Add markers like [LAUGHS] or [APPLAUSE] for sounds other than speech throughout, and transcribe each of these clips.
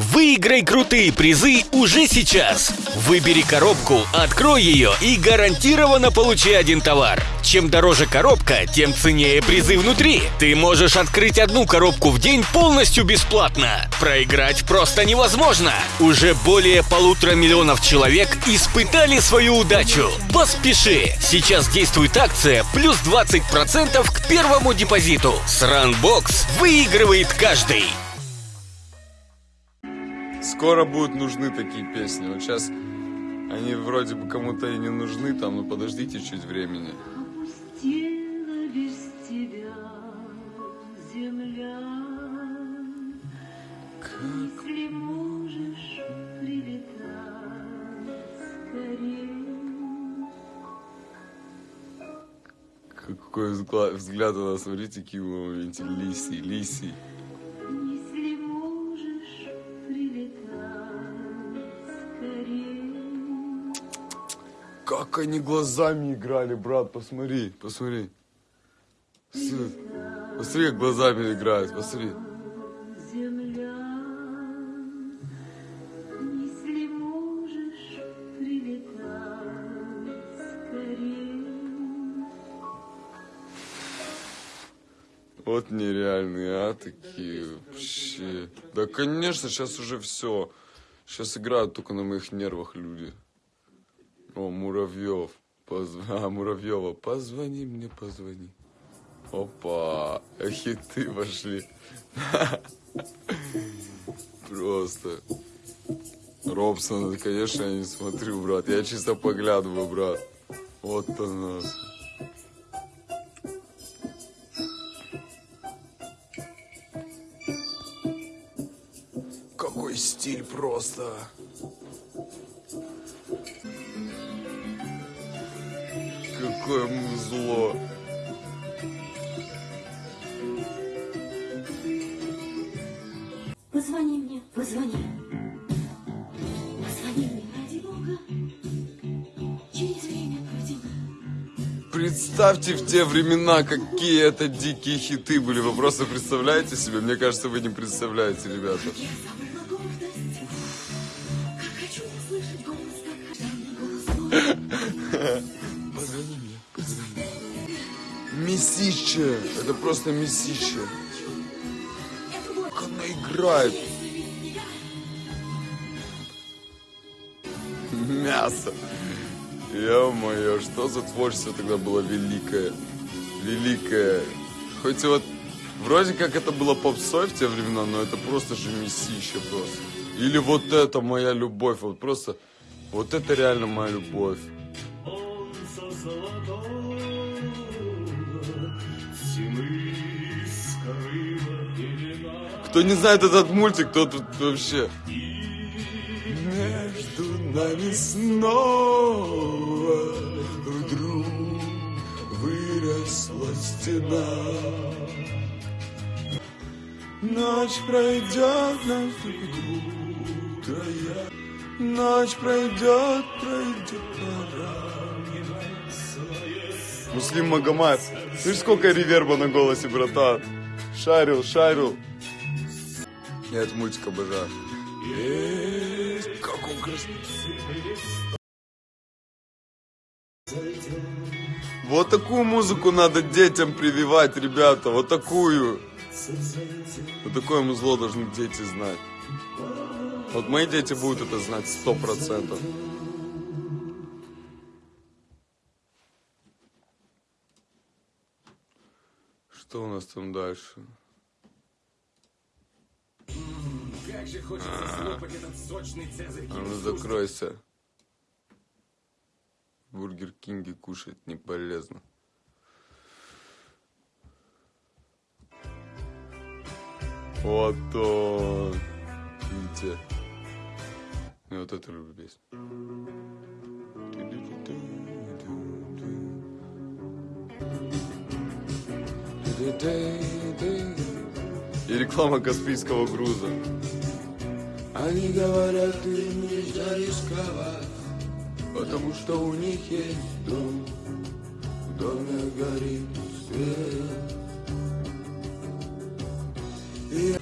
Выиграй крутые призы уже сейчас. Выбери коробку, открой ее и гарантированно получи один товар. Чем дороже коробка, тем ценнее призы внутри. Ты можешь открыть одну коробку в день полностью бесплатно. Проиграть просто невозможно. Уже более полутора миллионов человек испытали свою удачу. Поспеши! Сейчас действует акция плюс 20% к первому депозиту. С Runbox выигрывает каждый. Скоро будут нужны такие песни. Вот сейчас они вроде бы кому-то и не нужны, там, ну подождите чуть времени. Какой взгляд, у нас, смотрите, какие в моменте лисий, Как они глазами играли, брат, посмотри, посмотри. Посмотри, как глазами играют, посмотри. Вот нереальные, а, такие вообще. Да, конечно, сейчас уже все. Сейчас играют только на моих нервах люди. О, Муравьев. Позв- А, Муравьева, позвони мне, позвони. Опа, хиты пошли. Просто. Робсон, конечно, я не смотрю, брат. Я чисто поглядываю, брат. Вот она. Какой стиль просто. Какое музло. Позвони мне, позвони. Позвони мне, ради Бога. Через время пройдем. Представьте в те времена, какие это дикие хиты были. Вы просто представляете себе? Мне кажется, вы не представляете, ребята. Месище. Это просто месище. Как она играет. Мясо. Ё-моё, что за творчество тогда было великое. Великое. Хоть вот вроде как это было попсой в те времена, но это просто же месище просто. Или вот это моя любовь. Вот просто, вот это реально моя любовь. Кто не знает этот мультик, тот тут вообще... Между нами снова вдруг выросла стена. Ночь пройдет, наступит утро. Ночь пройдет, пройдет пора. Муслим Магомаев. Слышь, сколько реверба на голосе, братан? Шарил, шарил. Я этот мультик обожаю. Как он красивый. Вот такую музыку надо детям прививать, ребята. Вот такую. Вот такое музло должны дети знать. Вот мои дети будут это знать сто процентов. Что у нас там дальше? А ну закройся. Бургер Кинге кушать не полезно. Вот он. Видите? Я вот эту люблю песню. И реклама Каспийского груза. Они говорят, им нельзя рисковать, Потому что у них есть дом, В доме горит свет. И...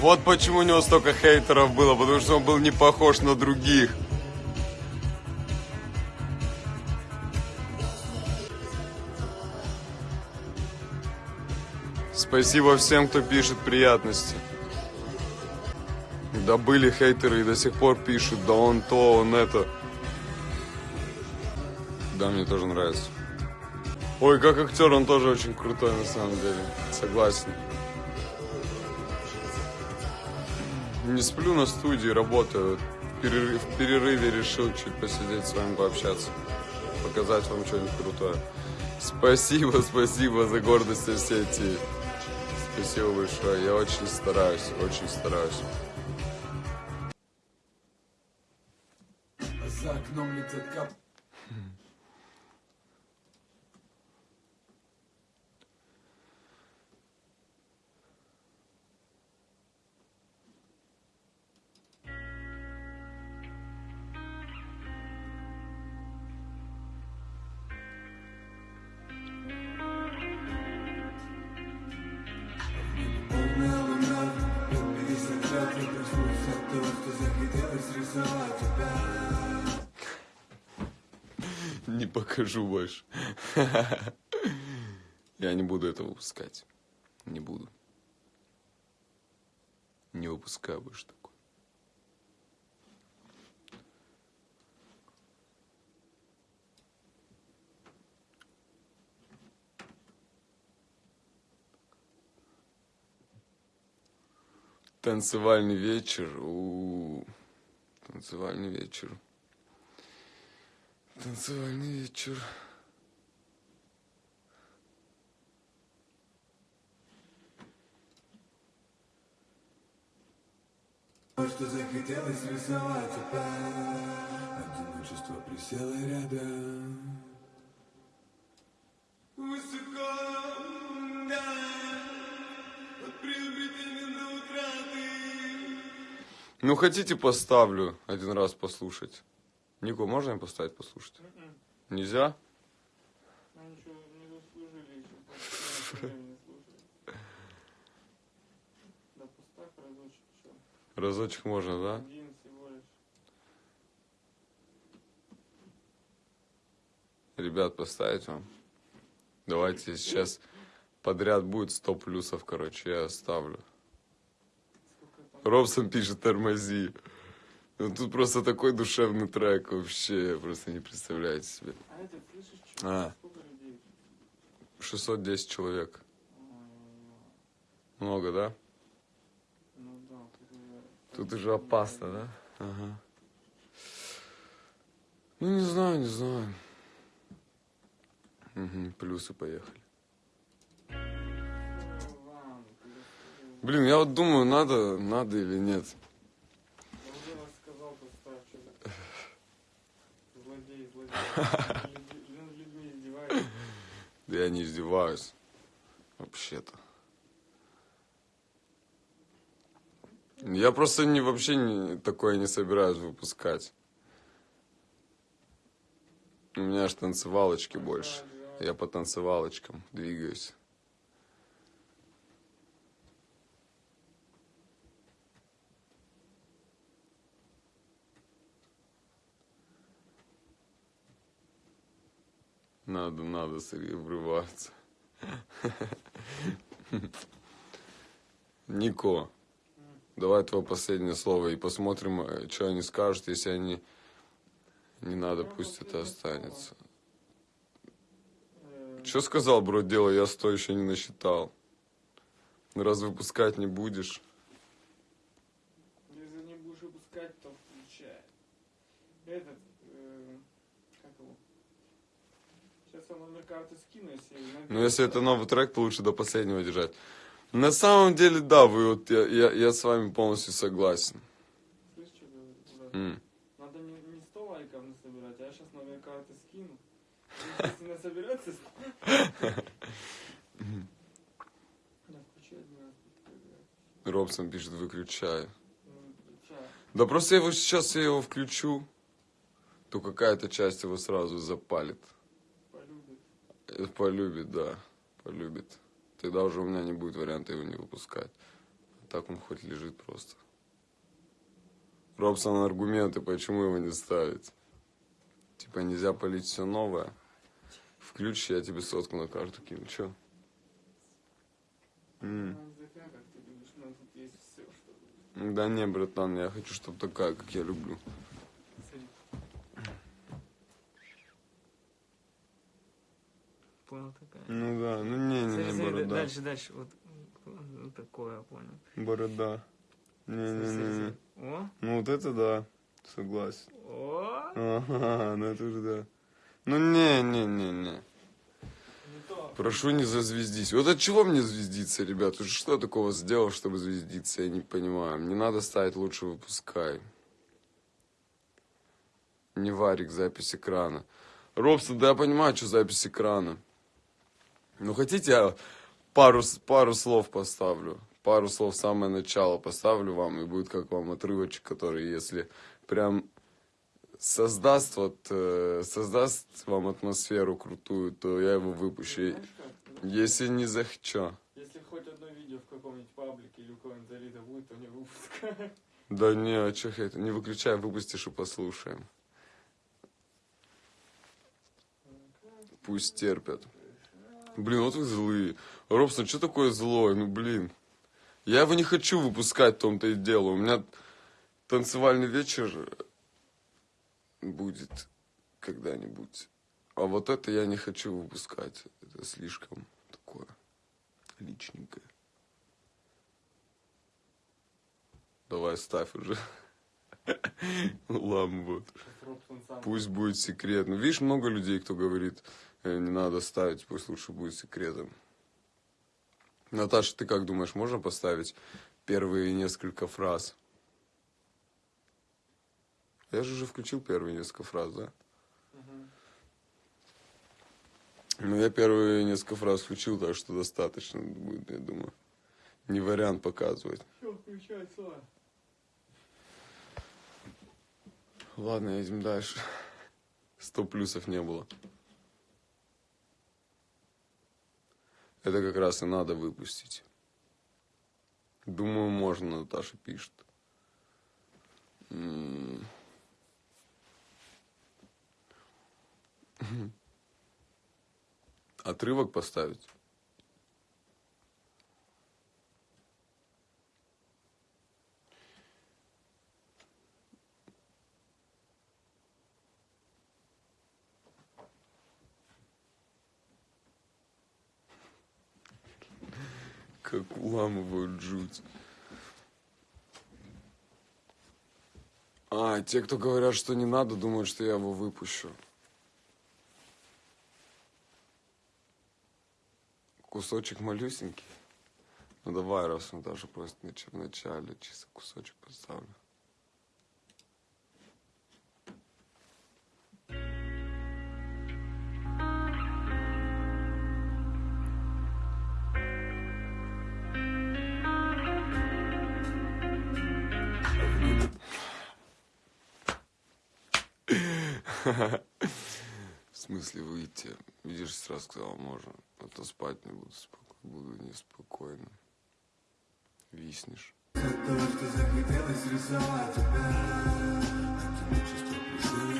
Вот почему у него столько хейтеров было, потому что он был не похож на других. Спасибо всем, кто пишет приятности. Да были хейтеры и до сих пор пишут, да он то, он это. Да, мне тоже нравится. Ой, как актер, он тоже очень крутой на самом деле. Согласен. Не сплю на студии, работаю. В перерыве, решил чуть посидеть с вами пообщаться. Показать вам что-нибудь крутое. Спасибо, [LAUGHS] спасибо за гордость Осетии. Спасибо большое. Я очень стараюсь, очень стараюсь. За окном летят кап... покажу больше. Я не буду это выпускать. Не буду. Не выпускаю больше такое. Танцевальный вечер. У-у-у. Танцевальный вечер. Танцевальный вечер. То, что захотелось рисовать опять Одиночество присело рядом Высоко, да, от приобретения до утраты Ну, хотите, поставлю один раз послушать. Нико, можно я поставить послушать? Нельзя? Мы [LAUGHS] ничего не заслужили еще. Да поставь разочек, что? Разочек можно, да? Один всего лишь. Ребят, поставить вам? Давайте сейчас подряд будет 100 плюсов, короче, я оставлю. Робсон пишет «Тормози». Ну, тут просто такой душевный трек вообще, просто не представляете себе. А это, слышишь, что? А. Сколько людей? 610 человек. Много, да? Ну да, тут уже... Тут уже опасно, да? Ага. Ну, не знаю, не знаю. Угу, плюсы поехали. Рассказывай. Блин, я вот думаю, надо, надо или нет. Я уже рассказал, поставь, что ты. Злодей, злодей. Люди- Над людьми издеваешься. Да я не издеваюсь. Вообще-то. Я просто не, вообще не, такое не собираюсь выпускать. У меня аж танцевалочки больше. Я по танцевалочкам двигаюсь. Надо, надо, Сергей, врываться. Нико, давай твое последнее слово и посмотрим, что они скажут, если они... Не надо, пусть это останется. Э, Что сказал, бро, дело, я сто еще не насчитал. Раз выпускать не будешь. Если не будешь выпускать, то включай. Этот, э, как его? Сейчас я номер карты скину, если... Но если это новый трек, то лучше до последнего держать. На самом деле, да, вы вот, я, я, я с вами полностью согласен. Слышь, что? Брат? М. Надо не, не 100 лайков насобирать, а я сейчас номер карты скину. Если насоберется... Робсон пишет, выключай. Ну, включай. Да просто я его сейчас я его включу, то какая-то часть его сразу запалит. [LAUGHS] Полюбит. Да, полюбит. Тогда уже у меня не будет варианта его не выпускать. Так он хоть лежит просто. Робсон аргументы, почему его не ставить. Типа нельзя полить все новое. Включи, я тебе сотку на карту кину. Че? Да не, братан, я хочу, чтобы такая, как я люблю. Смотри. Понял такая. Ну да, ну не, не, не, борода. дальше, дальше. Вот, вот такое, понял. Борода. Не, не, не, не. О, Ну вот это да, согласен. о, Ага, ну это уже да. Ну не, не, не, не. Прошу не зазвездись. Вот от чего мне звездиться, ребят? Уже что я такого сделал, чтобы звездиться, я не понимаю. Не надо ставить лучше выпускай. Не варик, запись экрана. Робсон, да я понимаю, что запись экрана. Ну хотите, я пару, пару слов поставлю. Пару слов самое начало поставлю вам, и будет как вам отрывочек, который, если прям создаст вот э, создаст вам атмосферу крутую, то я его выпущу. Если не захочу. Если хоть одно видео в каком-нибудь паблике или у кого-нибудь залито будет, то не выпускай. Да не, а чё это? Не выключай, выпустишь и послушаем. Пусть терпят. Блин, вот вы злые. Робсон, что такое злой? Ну, блин. Я его не хочу выпускать, в том-то и дело. У меня танцевальный вечер будет когда-нибудь. А вот это я не хочу выпускать. Это слишком такое личненькое. Давай ставь уже. [LAUGHS] Ламбот. Пусть будет секрет. Ну, видишь, много людей, кто говорит, не надо ставить, пусть лучше будет секретом. Наташа, ты как думаешь, можно поставить первые несколько фраз? Я же уже включил первые несколько фраз, да? Мгм. Ну, я первые несколько фраз включил, так что достаточно будет, я думаю. Не вариант показывать. Все, включай, Слава. Ладно, едем дальше. Сто плюсов не было. Это как раз и надо выпустить. Думаю, можно, Наташа пишет. Отрывок поставить? Как уламывают жуть. А, те, кто говорят, что не надо, думают, что я его выпущу. Кусочек малюсенький. Ну давай, раз он даже просто в начале чисто кусочек поставлю. [LAUGHS] В смысле выйти? Видишь, сразу сказал, можно. А то спать не буду, споко- буду неспокойно. Виснешь. То, что захотелось рисовать тебя чувство пришли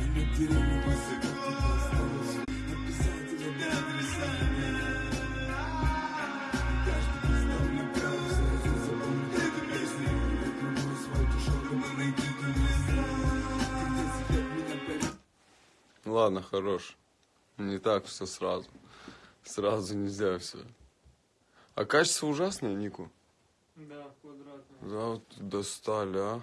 И на дереве Ладно, хорош. Не так все сразу. Сразу нельзя все. А качество ужасное, Нику. Да, квадратный. Да, вот достали, а.